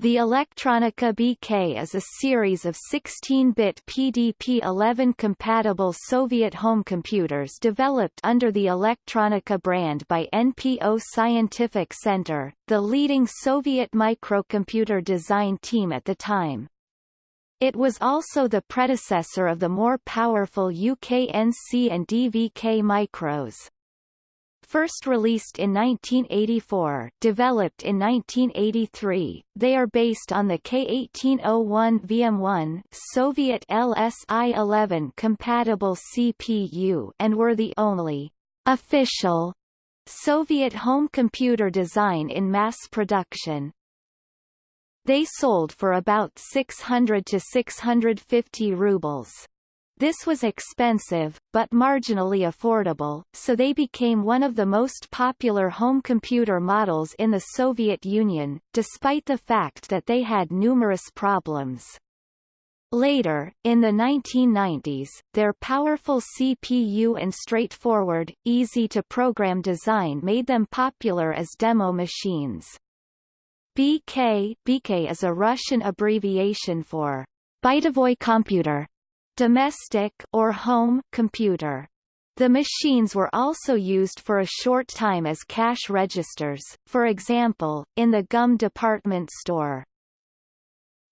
The Electronika BK is a series of 16-bit PDP-11-compatible Soviet home computers developed under the Electronika brand by NPO Scientific Center, the leading Soviet microcomputer design team at the time. It was also the predecessor of the more powerful UKNC and DVK micros first released in 1984 developed in 1983, they are based on the K1801 VM1 Soviet LSI-11 compatible CPU and were the only official Soviet home computer design in mass production. They sold for about 600 to 650 rubles. This was expensive, but marginally affordable, so they became one of the most popular home computer models in the Soviet Union, despite the fact that they had numerous problems. Later, in the 1990s, their powerful CPU and straightforward, easy-to-program design made them popular as demo machines. BK, BK is a Russian abbreviation for Bytovoy computer, domestic or home computer. The machines were also used for a short time as cash registers, for example, in the GUM department store.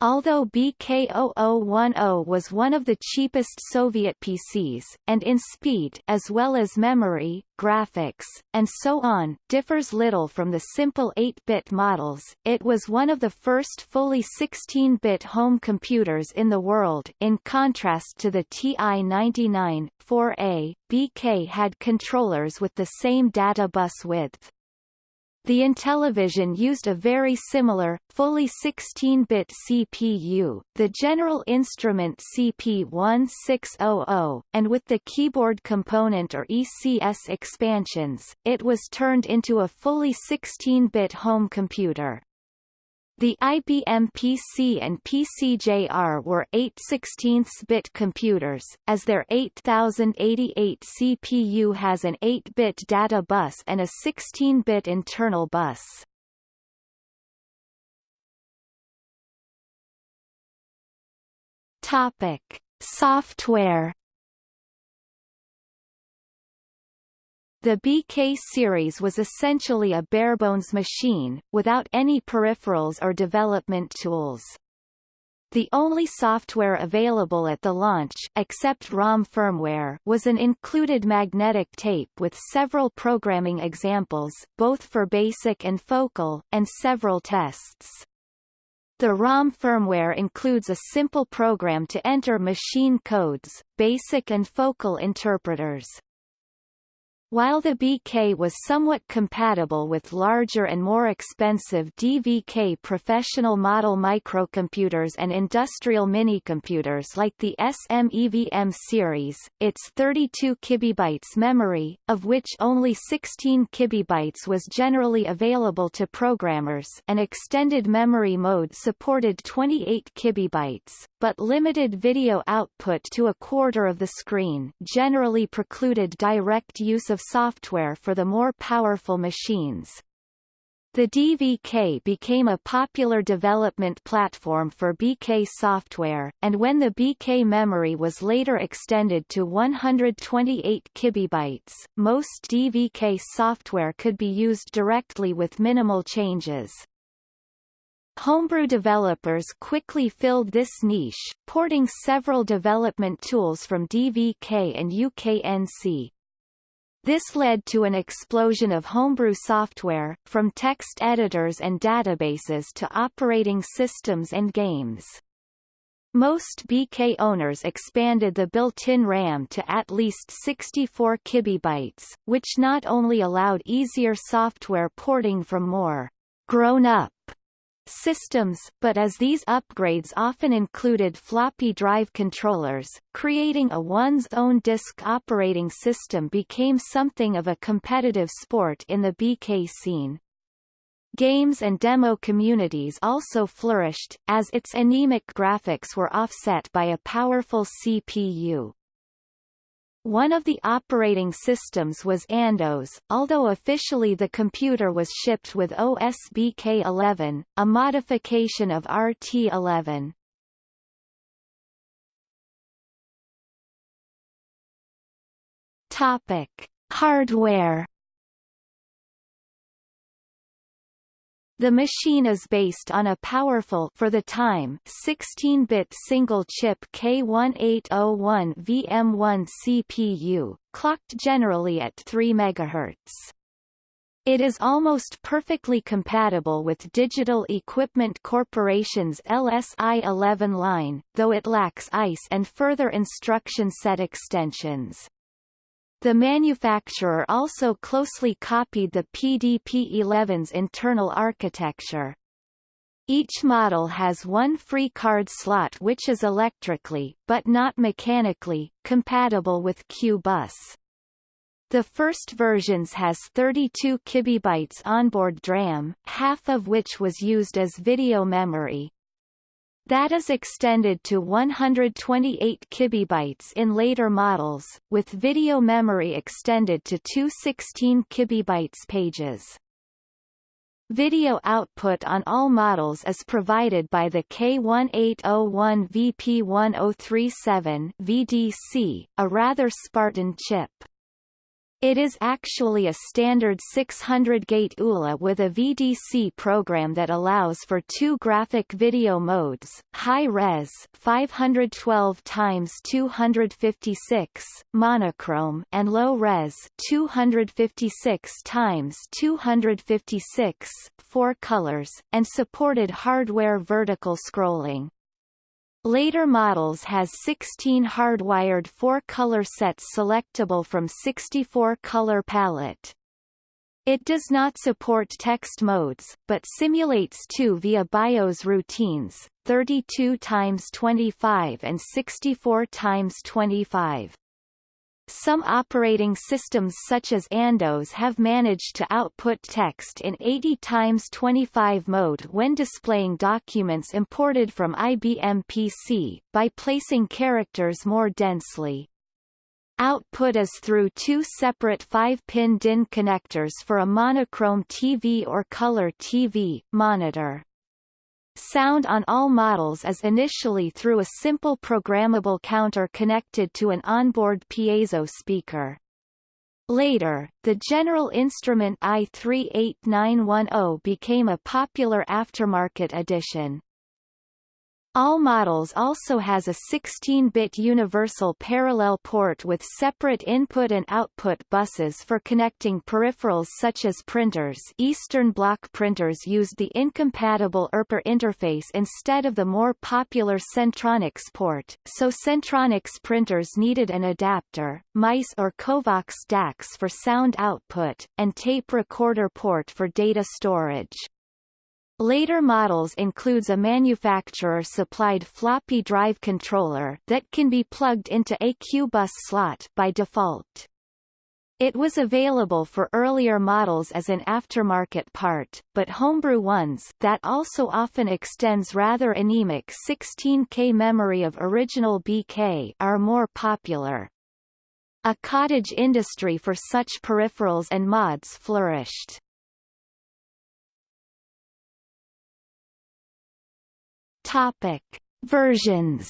Although BK0010 was one of the cheapest Soviet PCs, and in speed as well as memory, graphics, and so on, differs little from the simple 8-bit models, it was one of the first fully 16-bit home computers in the world in contrast to the TI-99, 4A, BK had controllers with the same data bus width. The Intellivision used a very similar, fully 16-bit CPU, the General Instrument CP1600, and with the keyboard component or ECS expansions, it was turned into a fully 16-bit home computer. The IBM PC and PCJR were 8 16-bit computers, as their 8088 CPU has an 8-bit data bus and a 16-bit internal bus. Topic: Software The BK series was essentially a barebones machine, without any peripherals or development tools. The only software available at the launch except ROM firmware was an included magnetic tape with several programming examples both for BASIC and Focal, and several tests. The ROM firmware includes a simple program to enter machine codes, BASIC and Focal interpreters. While the BK was somewhat compatible with larger and more expensive DVK professional model microcomputers and industrial minicomputers like the SMEVM series, its 32 kibibytes memory, of which only 16 kibibytes was generally available to programmers an extended memory mode supported 28 kibibytes, but limited video output to a quarter of the screen generally precluded direct use of of software for the more powerful machines. The DVK became a popular development platform for BK software, and when the BK memory was later extended to 128 kibibytes, most DVK software could be used directly with minimal changes. Homebrew developers quickly filled this niche, porting several development tools from DVK and UKNC. This led to an explosion of homebrew software, from text editors and databases to operating systems and games. Most BK owners expanded the built-in RAM to at least 64 kibibytes, which not only allowed easier software porting from more grown-up systems, but as these upgrades often included floppy drive controllers, creating a one's own disk operating system became something of a competitive sport in the BK scene. Games and demo communities also flourished, as its anemic graphics were offset by a powerful CPU. One of the operating systems was Andos, although officially the computer was shipped with OSBK11, a modification of RT11. Topic: Hardware The machine is based on a powerful for the time 16-bit single-chip K1801 VM1 CPU, clocked generally at 3 MHz. It is almost perfectly compatible with Digital Equipment Corporation's LSI-11 line, though it lacks EIS and further instruction set extensions. The manufacturer also closely copied the PDP-11's internal architecture. Each model has one free card slot which is electrically, but not mechanically, compatible with Q-Bus. The first versions has 32 kibibytes onboard DRAM, half of which was used as video memory, that is extended to 128 kibibytes in later models, with video memory extended to 216 kibibytes pages. Video output on all models is provided by the K1801VP1037 VDC, a rather Spartan chip. It is actually a standard 600-gate ULA with a VDC program that allows for two graphic video modes, high-res 512 x 256 monochrome and low-res 256 x 256 four colors, and supported hardware vertical scrolling. Later models has 16 hardwired four-color sets selectable from 64-color palette. It does not support text modes, but simulates two via BIOS routines, 32 x 25 and 64 x 25. Some operating systems such as Andos have managed to output text in 80 x 25 mode when displaying documents imported from IBM PC, by placing characters more densely. Output is through two separate 5-pin DIN connectors for a monochrome TV or color TV, monitor. Sound on all models is initially through a simple programmable counter connected to an onboard piezo speaker. Later, the General Instrument AY-3-8910 became a popular aftermarket addition. All models also has a 16-bit universal parallel port with separate input and output buses for connecting peripherals such as printers Eastern Bloc printers used the incompatible IRPR interface instead of the more popular Centronics port, so Centronics printers needed an adapter, mice or Covox DACs for sound output, and tape recorder port for data storage. Later models includes a manufacturer-supplied floppy drive controller that can be plugged into a Q-bus slot by default. It was available for earlier models as an aftermarket part, but homebrew ones that also often extends rather anemic 16K memory of original BK are more popular. A cottage industry for such peripherals and mods flourished. Topic: Versions.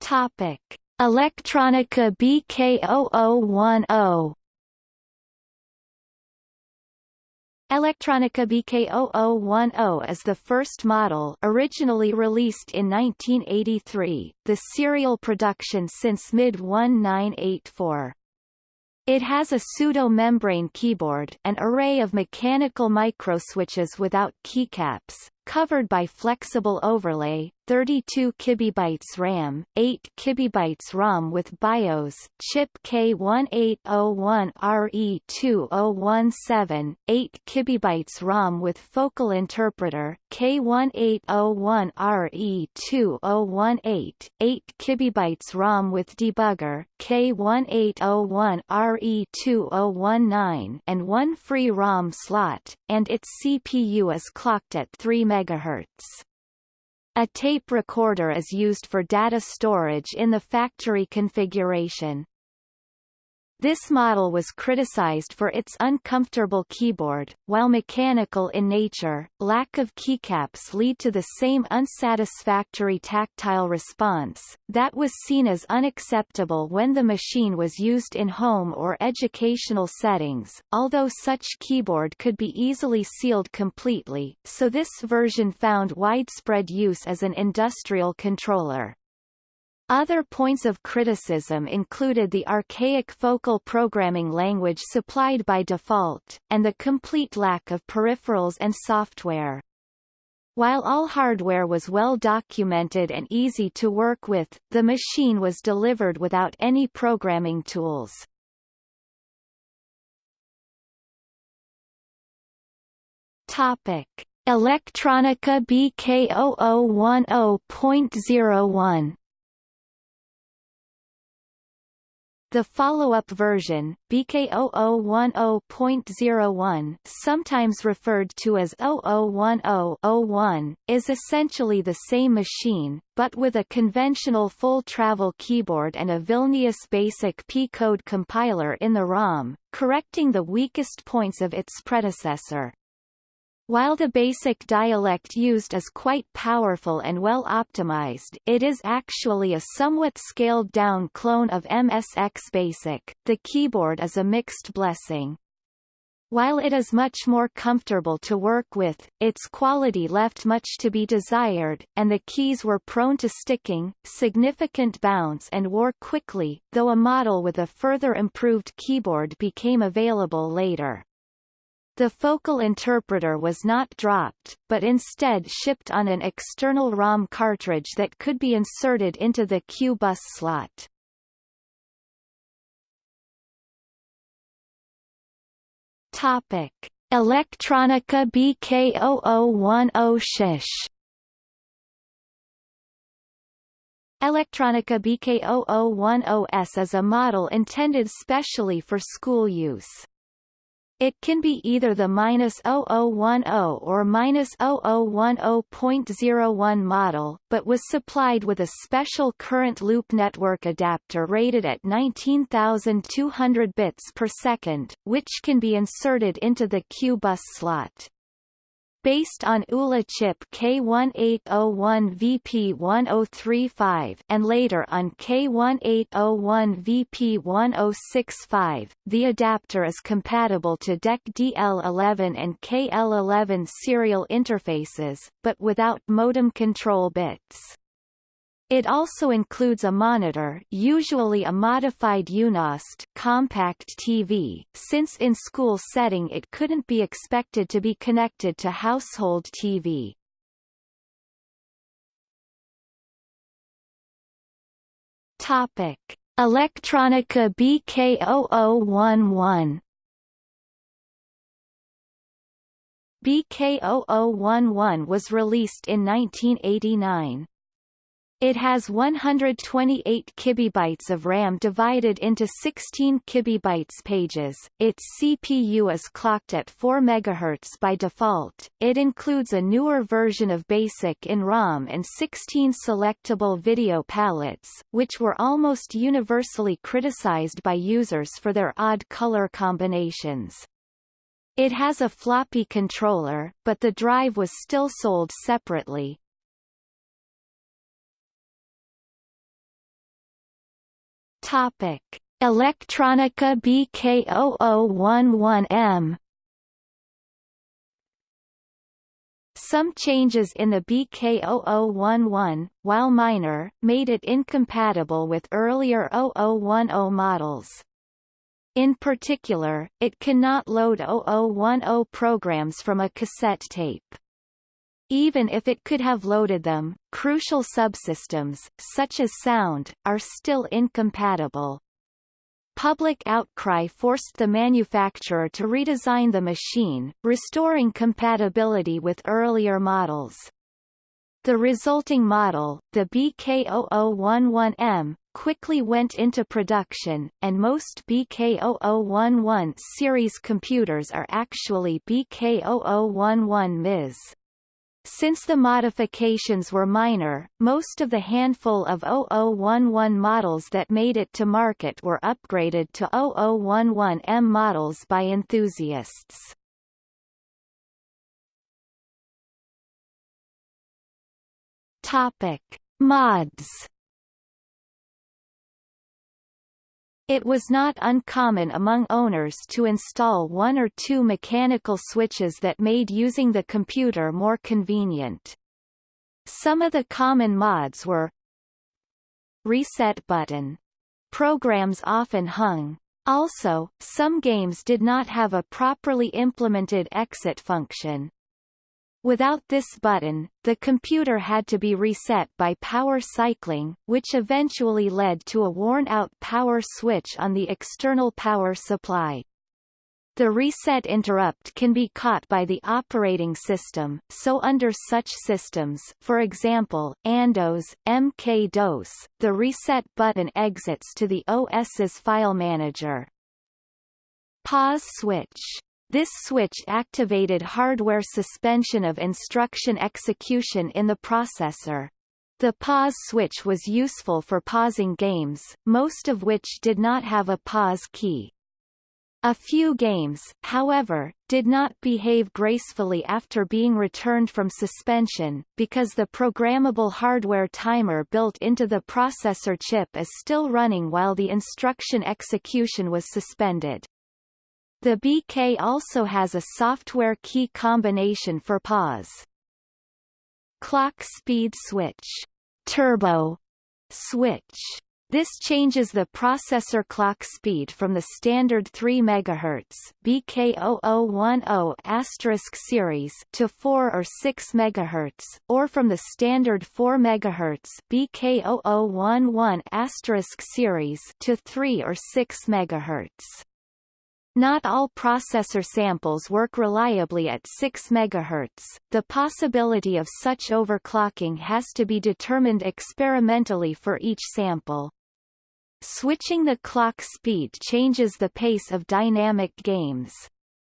Topic: Electronika BK0010. Electronika BK0010 is the first model originally released in 1983, the serial production since mid-1984. It has a pseudo-membrane keyboard an array of mechanical microswitches without keycaps, covered by flexible overlay, 32 kibibytes RAM, 8 kibibytes ROM with BIOS, chip K1801RE2017, 8 kibibytes ROM with focal interpreter, K1801RE2018, 8 kibibytes ROM with debugger, K1801RE2019, and one free ROM slot, and its CPU is clocked at 3 MHz. A tape recorder is used for data storage in the factory configuration. This model was criticized for its uncomfortable keyboard, while mechanical in nature, lack of keycaps lead to the same unsatisfactory tactile response, that was seen as unacceptable when the machine was used in home or educational settings, although such keyboard could be easily sealed completely, so this version found widespread use as an industrial controller. Other points of criticism included the archaic focal programming language supplied by default, and the complete lack of peripherals and software. While all hardware was well documented and easy to work with, the machine was delivered without any programming tools. Topic: Electronika BK0010.01 The follow-up version, BK0010.01 sometimes referred to as 0010-01, is essentially the same machine, but with a conventional full-travel keyboard and a Vilnius BASIC P-code compiler in the ROM, correcting the weakest points of its predecessor. While the basic dialect used is quite powerful and well optimized it is actually a somewhat scaled-down clone of MSX Basic. The keyboard is a mixed blessing. While it is much more comfortable to work with, its quality left much to be desired, and the keys were prone to sticking, significant bounce and wore quickly, though a model with a further improved keyboard became available later. The focal interpreter was not dropped, but instead shipped on an external ROM cartridge that could be inserted into the Q bus slot. Topic: Electronika BK0010 Shish Electronika BK0010S is a model intended specially for school use. It can be either the -0010 or -0010.01 model, but was supplied with a special current loop network adapter rated at 19,200 bits per second, which can be inserted into the Q bus slot based on ULA chip K1801VP1035 and later on K1801VP1065. The adapter is compatible to DEC DL11 and KL11 serial interfaces, but without modem control bits. It also includes a monitor usually a modified Yunost compact TV, since in school setting it couldn't be expected to be connected to household TV. Topic. Electronika BK0011 BK0011 was released in 1989. It has 128 kibibytes of RAM divided into 16 kibibytes pages. Its CPU is clocked at 4 MHz by default. It includes a newer version of BASIC in ROM and 16 selectable video palettes, which were almost universally criticized by users for their odd color combinations. It has a floppy controller, but the drive was still sold separately, Topic: Electronika BK0011M Some changes in the BK0011, while minor, made it incompatible with earlier 0010 models. In particular, it cannot load 0010 programs from a cassette tape. Even if it could have loaded them, crucial subsystems, such as sound, are still incompatible. Public outcry forced the manufacturer to redesign the machine, restoring compatibility with earlier models. The resulting model, the BK0011M, quickly went into production, and most BK0011 series computers are actually BK0011Ms. Since the modifications were minor, most of the handful of 0011 models that made it to market were upgraded to 0011M models by enthusiasts. Topic: Mods It was not uncommon among owners to install one or two mechanical switches that made using the computer more convenient. Some of the common mods were Reset button. Programs often hung. Also, some games did not have a properly implemented exit function. Without this button, the computer had to be reset by power cycling, which eventually led to a worn-out power switch on the external power supply. The reset interrupt can be caught by the operating system, so under such systems for example, Andos, MK-DOS, the reset button exits to the OS's file manager. Pause switch this switch activated hardware suspension of instruction execution in the processor. The pause switch was useful for pausing games, most of which did not have a pause key. A few games, however, did not behave gracefully after being returned from suspension, because the programmable hardware timer built into the processor chip is still running while the instruction execution was suspended. The BK also has a software key combination for pause. Clock speed switch turbo switch this changes the processor clock speed from the standard 3 MHz BK0010 series to 4 or 6 MHz, or from the standard 4 MHz BK0011 series to 3 or 6 MHz. Not all processor samples work reliably at 6 MHz. The possibility of such overclocking has to be determined experimentally for each sample. Switching the clock speed changes the pace of dynamic games.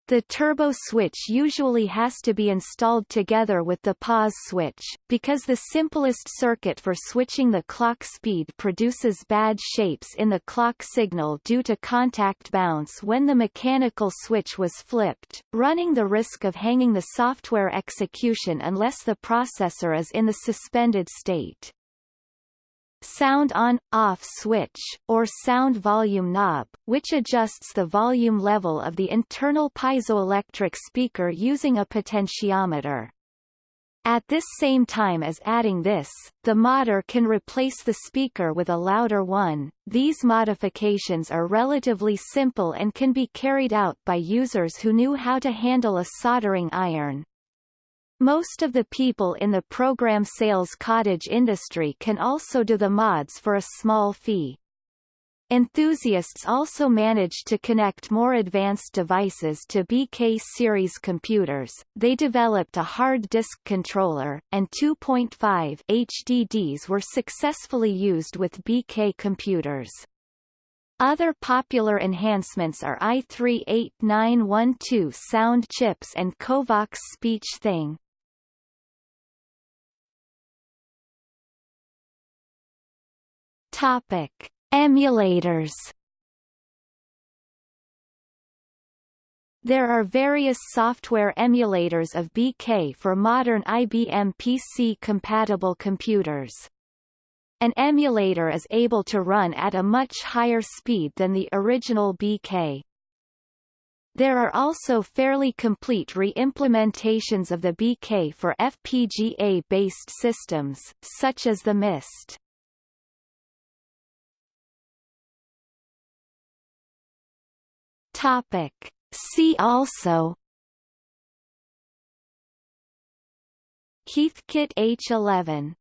The turbo switch usually has to be installed together with the pause switch, because the simplest circuit for switching the clock speed produces bad shapes in the clock signal due to contact bounce when the mechanical switch was flipped, running the risk of hanging the software execution unless the processor is in the suspended state sound on-off switch, or sound volume knob, which adjusts the volume level of the internal piezoelectric speaker using a potentiometer. At this same time as adding this, the modder can replace the speaker with a louder one. These modifications are relatively simple and can be carried out by users who knew how to handle a soldering iron. Most of the people in the program sales cottage industry can also do the mods for a small fee. Enthusiasts also managed to connect more advanced devices to BK series computers. They developed a hard disk controller, and 2.5 HDDs were successfully used with BK computers. Other popular enhancements are AY-3-8912 sound chips and Covox speech thing. Topic: Emulators. There are various software emulators of BK for modern IBM PC-compatible computers. An emulator is able to run at a much higher speed than the original BK. There are also fairly complete re-implementations of the BK for FPGA-based systems, such as the MIST. Topic. See also Heathkit H11